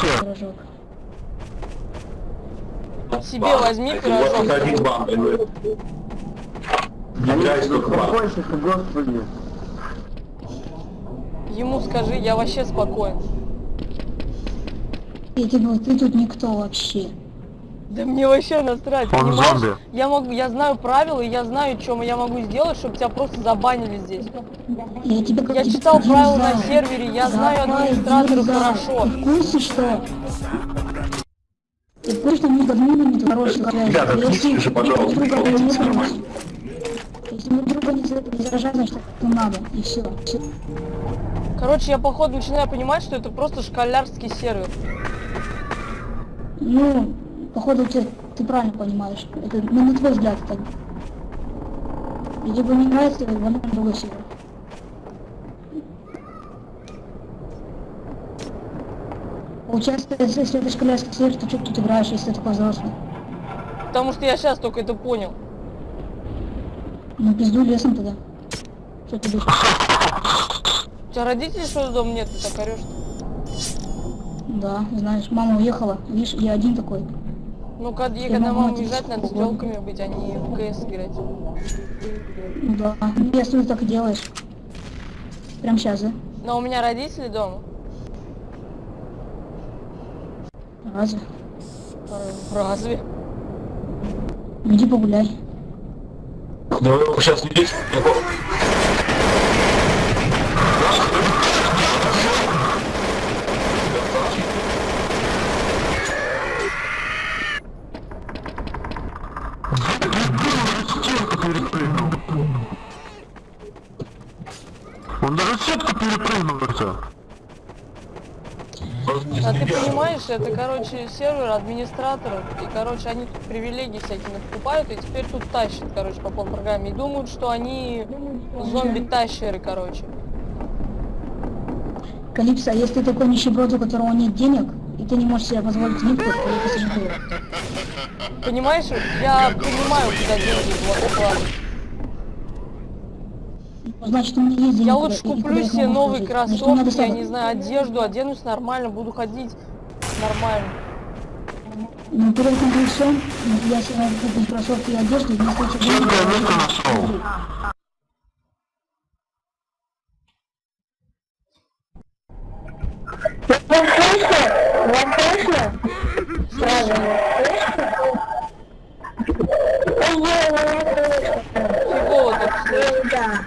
вообще? Пирожок. Себе возьми пирожок. Вот один бан, бан. Успокойся, господи. Ему скажи, я вообще спокоен. Я тебе, ты тут никто вообще. Да мне вообще насрать, Он понимаешь? зомби. Я могу, я знаю правила, и я знаю, что я могу сделать, чтобы тебя просто забанили здесь. Я тебе Я читал правила на сервере, я знаю администраторов хорошо. Ты в курсе, что... Ты в курсе, что между админами тут хорошие связи? Ребята, отключите же, пожалуйста, не. Если мы друг друга не за- не заражаем, значит не надо. И все. Короче, я походу начинаю понимать, что это просто школярский сервер. Ну, походу ты, ты правильно понимаешь. Это, ну, на твой взгляд так. И тебе не нравится, вон на другой сервер. Получается, если если это школярский сервер, то что ты тут играешь, если ты такой взрослый? Потому что я сейчас только это понял. Ну, пизду лесом тогда. Что ты будешь? У тебя родители что дома нет, ты так орешь? Да, знаешь, мама уехала, видишь, я один такой. Ну, когда, Я когда мама уезжать, надо с телками быть, а не в КС играть. Ну да, ну, если ты так и делаешь. Прям сейчас, да? Но у меня родители дома. Разве? Разве? Ну, Иди погуляй. Да вы сейчас не перепрыгнул. Он даже сетку перепрыгнул это. А ты понимаешь, это, короче, сервер администраторов, и, короче, они тут привилегии всякие покупают, и теперь тут тащат, короче, по полной программе, и думают, что они зомби-тащеры, короче. Калипсо, а если ты такой нищеброд, у которого нет денег, и ты не можешь себе позволить нитку, то это сожалею. Понимаешь, я понимаю, куда деньги вот вкладывать. Значит, у меня есть деньги. Я лучше куплю себе новые кроссовки, я не знаю, одежду, оденусь нормально, буду ходить нормально. Ну, перед этим всем, я себе купить кроссовки и одежду, и вместо этих Чем я я место возьму. нашел? Фигово так слышно.